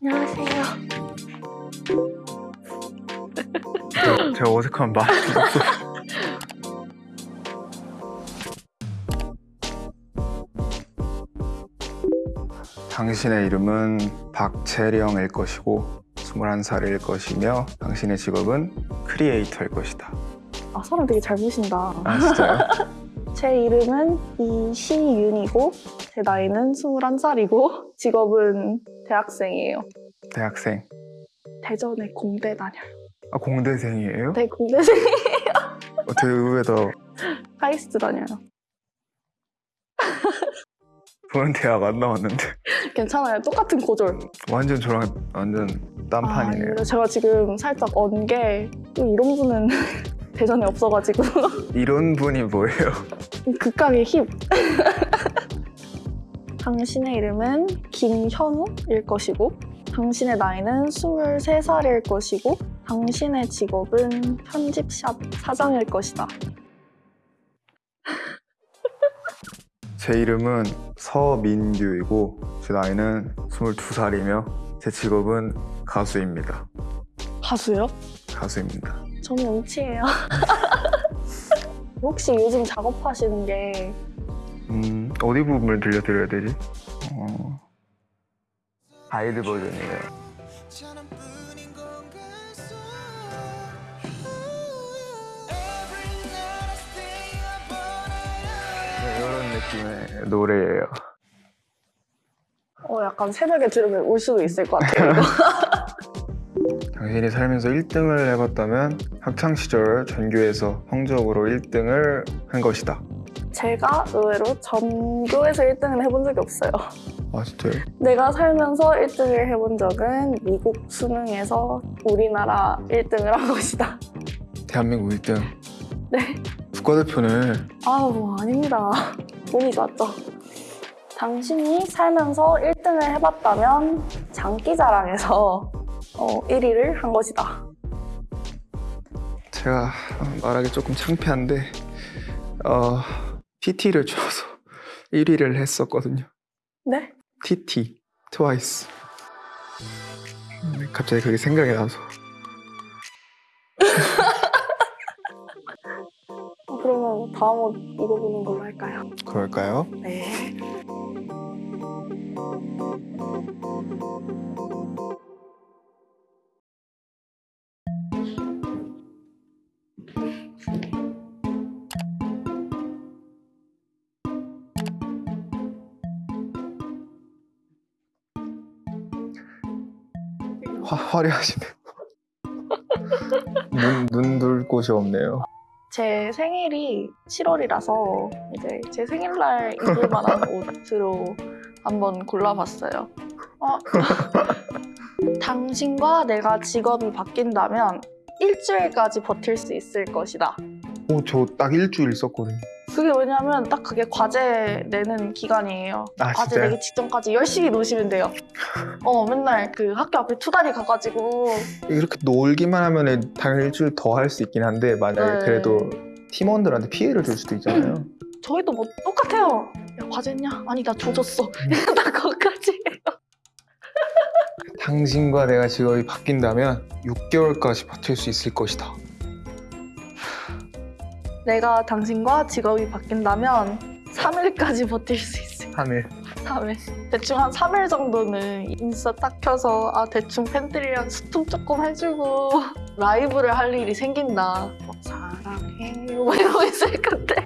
안녕하세요. 저, 제가 어색한 없어. 당신의 이름은 박재령일 것이고 21살일 것이며 당신의 직업은 크리에이터일 것이다. 아, 사람 되게 잘 보신다. 아 진짜요? 제 이름은 이시윤이고, 제 나이는 21살이고, 직업은 대학생이에요. 대학생. 대전에 공대 다녀요. 아 공대생이에요? 네, 공대생. 어, 되게 의외다. 카이스트 다녀요. 저는 대학 안 나왔는데 괜찮아요. 똑같은 고졸. 완전 저랑 완전 딴판이네요. 근데 제가 지금 살짝 언 게, 또 이런 분은 대전에 없어가지고. 이런 분이 뭐예요? 극강의 힙. 당신의 이름은 김현우일 것이고, 당신의 나이는 23살일 것이고, 당신의 직업은 편집샵 사장일 것이다. 제 이름은 서민규이고 제 나이는 22살이며 제 직업은 가수입니다. 가수요? 가수입니다. 저는 음치예요. 혹시 요즘 작업하시는 게 음, 어디 부분을 들려드려야 되지? 어... 가이드 버전이에요. 네, 이런 느낌의 노래예요. 어, 약간 새벽에 들으면 울 수도 있을 것 같아요. 당신이 살면서 1등을 해봤다면 학창시절 전교에서 성적으로 1등을 한 것이다. 제가 의외로 전교에서 1등은 해본 적이 없어요. 아 진짜요? 내가 살면서 1등을 해본 적은 미국 수능에서 우리나라 1등을 한 것이다. 대한민국 1등. 네. 국가대표는 아우, 아닙니다. 운이 좋았죠. 당신이 살면서 1등을 해봤다면 장기자랑에서 어, 1위를 한 것이다. 제가 말하기 조금 창피한데 어, TT를 쳐서 1위를 했었거든요. 네? TT, 트와이스. 음, 갑자기 그게 생각이 나서 어, 그러면 다음 옷 입어보는 걸로 할까요? 그럴까요? 네. 화, 화려하시네요. 눈, 눈둘 곳이 없네요. 제 생일이 7월이라서 이제 제 생일날 입을 만한 옷으로 한번 골라봤어요. 어, 당신과 내가 직업이 바뀐다면 일주일까지 버틸 수 있을 것이다. 오, 저 딱 일주일 썼거든요. 그게 왜냐면 딱 그게 과제 내는 기간이에요. 아, 과제 진짜요? 내기 직전까지 열심히 노시면 돼요. 어, 맨날 그 학교 앞에 투다리 가가지고 이렇게 놀기만 하면 당연히 일주일 더 할 수 있긴 한데 만약에 네. 그래도 팀원들한테 피해를 줄 수도 있잖아요. 저희도 뭐 똑같아요. 야, 과제했냐? 아니, 나 조졌어. 음. 나 그거까지. 당신과 내가 직업이 바뀐다면 6개월까지 버틸 수 있을 것이다. 내가 당신과 직업이 바뀐다면 3일까지 버틸 수 있을 3일. 3일. 대충 한 3일 정도는 인스타 딱 켜서 아 대충 팬들이랑 소통 조금 해주고 라이브를 할 일이 생긴다. 뭐, 사랑해요 뭐 이러고 있을 건데.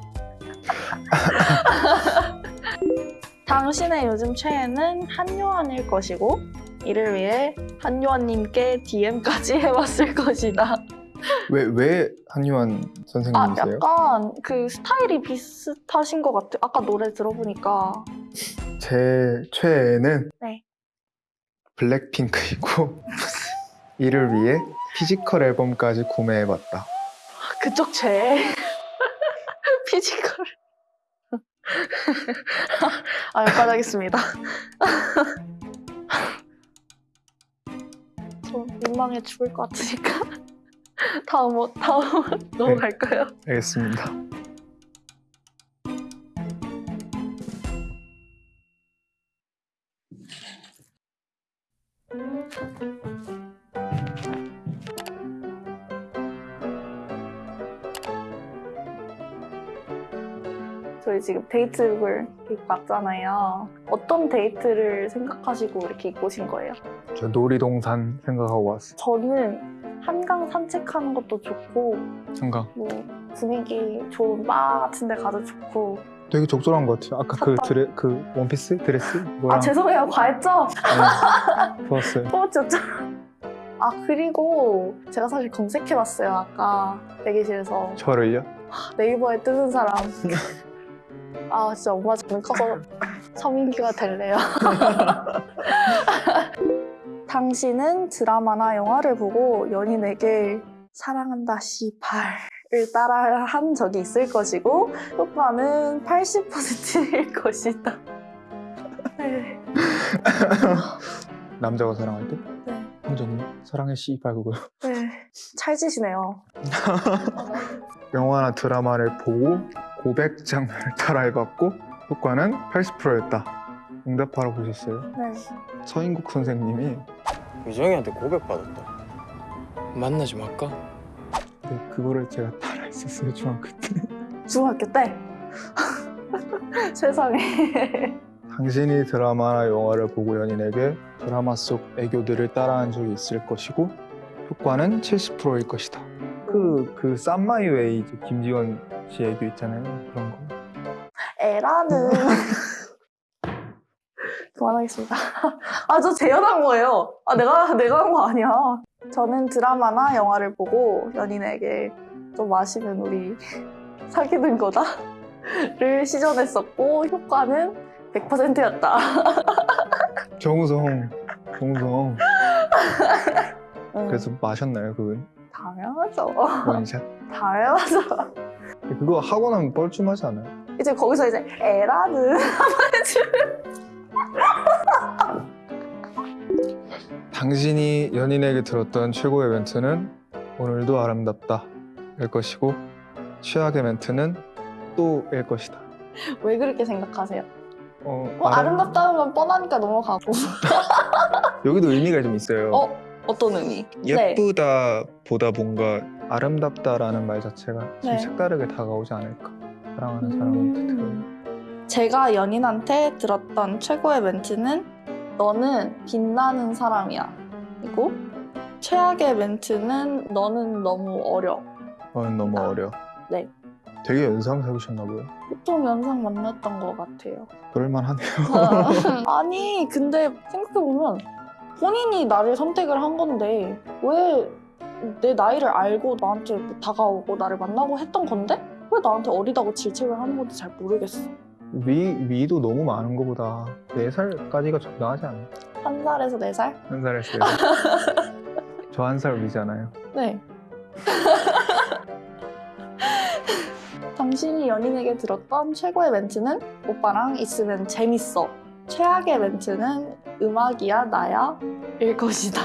당신의 요즘 최애는 한요한일 것이고 이를 위해 한요한님께 DM까지 해봤을 것이다. 왜, 왜 한유한 아, 선생님이세요? 약간 그 스타일이 비슷하신 것 같아요. 아까 노래 들어보니까. 제 최애는 네. 블랙핑크이고 이를 위해 physical 앨범까지 구매해봤다. 그쪽 죄. physical. 아, 여기까지 하겠습니다. 저 민망해 죽을 것 같으니까. 다음 어- 다음 넘어갈까요? 알겠습니다. 저희 지금 데이트룩을 입고 왔잖아요. 어떤 데이트를 생각하시고 이렇게 입고 오신 거예요? 저 놀이동산 생각하고 왔어요. 저는 한강 산책하는 것도 좋고 한강. 뭐 분위기 좋은 바 같은 데 가도 좋고 되게 적절한 것 같아요. 아까 그. 드레 그 원피스 드레스 아 뭐랑 죄송해요 과했죠? 네, 좋았어요. 뽑았죠? 아 그리고 제가 사실 검색해봤어요 아까 대기실에서 저를요? 네이버에 뜨는 사람 아 진짜 엄마 저는 커서 서민기가 될래요 당신은 드라마나 영화를 보고 연인에게 사랑한다 씨발을 따라 한 적이 있을 것이고 효과는 80%일 것이다 네. 남자가 사랑할 때? 네. 혼자님 사랑해 씨발 그거. 네. 찰지시네요 영화나 드라마를 보고 고백 장면을 따라 해봤고 효과는 80%였다. 응답하러 보셨어요? 네. 서인국 선생님이 유정이한테 고백받았다. 만나지 말까? 네, 그거를 제가 따라했었어요 중학교 때. 중학교 때 세상에 당신이 드라마나 영화를 보고 연인에게 드라마 속 애교들을 따라한 적이 있을 것이고 효과는 70%일 것이다. 그, 그 쌈마이웨이 이제 김지원 씨 애교 있잖아요. 그런 거. 에라는 그만하겠습니다. 아 저 재현한 거예요. 아 내가 내가 한 거 아니야. 저는 드라마나 영화를 보고 연인에게 좀 마시면 우리 사귀는 거다 를 시전했었고 효과는 100%였다. 정우성, 정우성. 그래서 마셨나요, 그건? 당연하죠. 원샷? 당연하죠. 그거 하고 나면 뻘쭘하지 않아요? 이제 거기서 이제 에라는 당신이 연인에게 들었던 최고의 멘트는 오늘도 아름답다 일 것이고 최악의 멘트는 또 일 것이다. 왜 그렇게 생각하세요? 어, 뭐 아름- 아름답다는 건 뻔하니까 넘어가고 여기도 의미가 좀 있어요. 어? 어떤 의미? 네. 예쁘다 보다 뭔가 아름답다라는 말 자체가 좀 네. 색다르게 다가오지 않을까. 사랑하는 사람한테 들어요. 음. 제가 연인한테 들었던 최고의 멘트는 너는 빛나는 사람이야. 그리고 최악의 멘트는 너는 너무 어려. 너는 너무 아, 어려. 네. 되게 연상 사귀셨나 봐요. 보통 연상 만났던 것 같아요. 그럴만하네요. 아니 근데 생각해보면 본인이 나를 선택을 한 건데 왜 내 나이를 알고 나한테 뭐 다가오고 나를 만나고 했던 건데 왜 나한테 어리다고 질책을 하는 건지 잘 모르겠어. 위, 위도 너무 많은 것보다 4살까지가 적당하지 않아요? 한 살에서 네 살? 한 살에서 4살. 저 한 살 위잖아요. 네. 당신이 연인에게 들었던 최고의 멘트는 오빠랑 있으면 재밌어. 최악의 멘트는 음악이야 나야 일 것이다.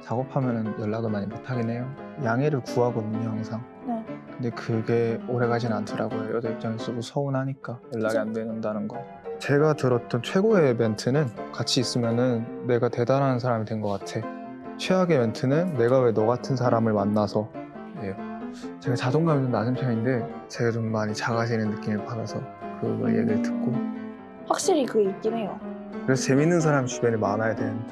작업하면 연락을 많이 못하긴 해요. 양해를 구하거든요, 항상. 네. 근데 그게 오래 가진 않더라고요. 여자 입장에서도 서운하니까 연락이 안 된다는 거. 제가 들었던 최고의 멘트는 같이 있으면은 내가 대단한 사람이 된 것 같아. 최악의 멘트는 내가 왜 너 같은 사람을 만나서 예요. 제가 자존감이 좀 낮은 편인데 제가 좀 많이 작아지는 느낌을 받아서 그 얘기를 듣고 확실히 그게 있긴 해요. 그래서 재밌는 사람이 주변에 많아야 되는데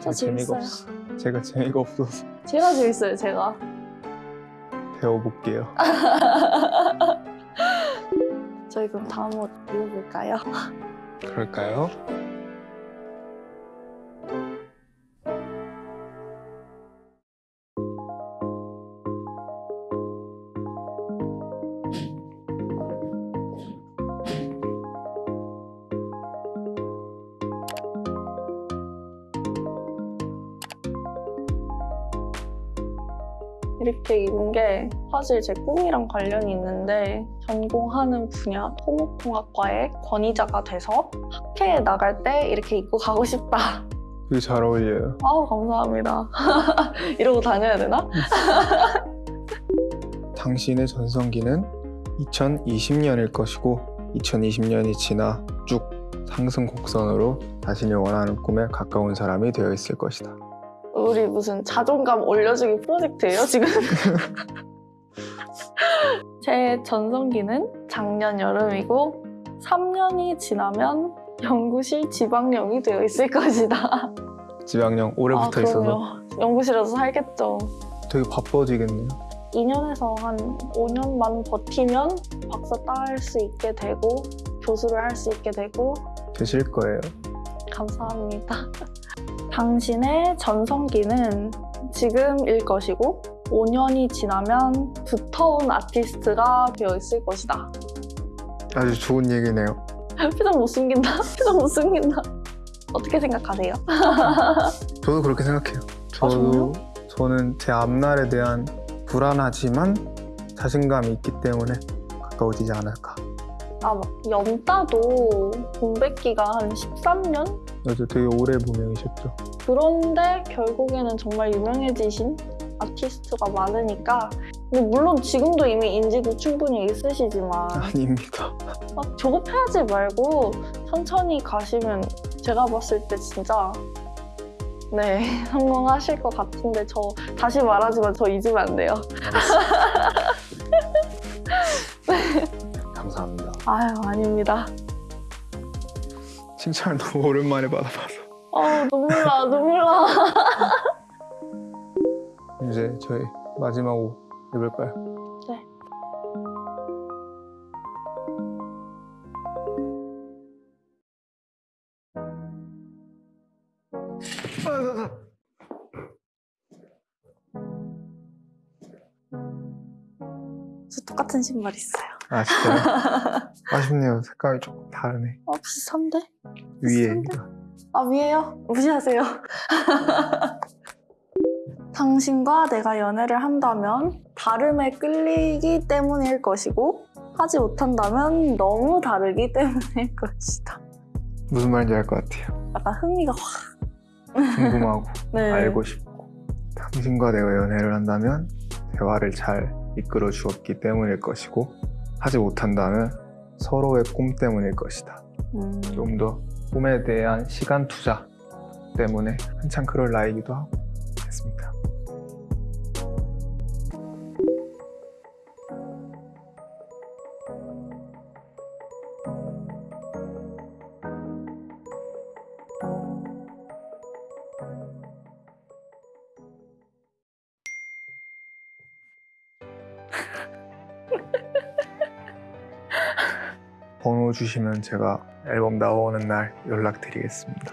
저 제가 재미가 재밌어요. 없어. 제가 재미가 없어서 제가 재밌어요, 제가. 배워볼게요. 저희 그럼 다음 옷 입어볼까요? 그럴까요? 이렇게 입은 게 사실 제 꿈이랑 관련이 있는데 전공하는 분야 토목공학과의 권위자가 돼서 학회에 나갈 때 이렇게 입고 가고 싶다. 되게 잘 어울려요. 아우 감사합니다. 이러고 다녀야 되나? 당신의 전성기는 2020년일 것이고 2020년이 지나 쭉 상승 곡선으로 자신이 원하는 꿈에 가까운 사람이 되어 있을 것이다. 우리 무슨 자존감 올려주기 프로젝트예요 지금? 제 전성기는 작년 여름이고 3년이 지나면 연구실 지방령이 되어 있을 것이다. 지방령 올해부터 아, 있어서. 연구실에서 살겠죠. 되게 바빠지겠네요. 2년에서 한 5년만 버티면 박사 딸수 있게 되고 교수를 할 수 있게 되고 되실 거예요. 감사합니다. 당신의 전성기는 지금일 것이고 5년이 지나면 두터운 아티스트가 되어 있을 것이다. 아주 좋은 얘기네요. 표정 못 숨긴다. 표정 못 숨긴다. 어떻게 생각하세요? 저도 그렇게 생각해요. 아, 정말요? 저도 저는 제 앞날에 대한 불안하지만 자신감이 있기 때문에 가까워지지 않을까. 아, 막 연따도 공백기가 한 13년? 맞아, 되게 오래 무명이셨죠. 그런데 결국에는 정말 유명해지신 아티스트가 많으니까 근데 물론 지금도 이미 인지도 충분히 있으시지만 아닙니다. 막 조급해하지 말고 천천히 가시면 제가 봤을 때 진짜 네 성공하실 것 같은데 저 다시 말하지만 저 잊으면 안 돼요. 감사합니다. 아유 아닙니다. 칭찬을 너무 오랜만에 받아봐서. 아 눈물 나 눈물 나. 이제 저희 마지막 곡 해볼까요? 네. 저 똑같은 신발 있어요. 아 진짜요? 아쉽네요. 색감이 조금 다르네. 어 비슷한데? 위에 아 위에요? 무시하세요. 당신과 내가 연애를 한다면 다름에 끌리기 때문일 것이고 하지 못한다면 너무 다르기 때문일 것이다. 무슨 말인지 알 것 같아요. 약간 흥미가 확. 궁금하고 네. 알고 싶고 당신과 내가 연애를 한다면 대화를 잘 이끌어 주었기 때문일 것이고 하지 못한다면 서로의 꿈 때문일 것이다. 음, 좀더 꿈에 대한 시간 투자 때문에 한창 그럴 나이기도 하고 했습니다. 번호 주시면 제가 앨범 나오는 날 연락드리겠습니다.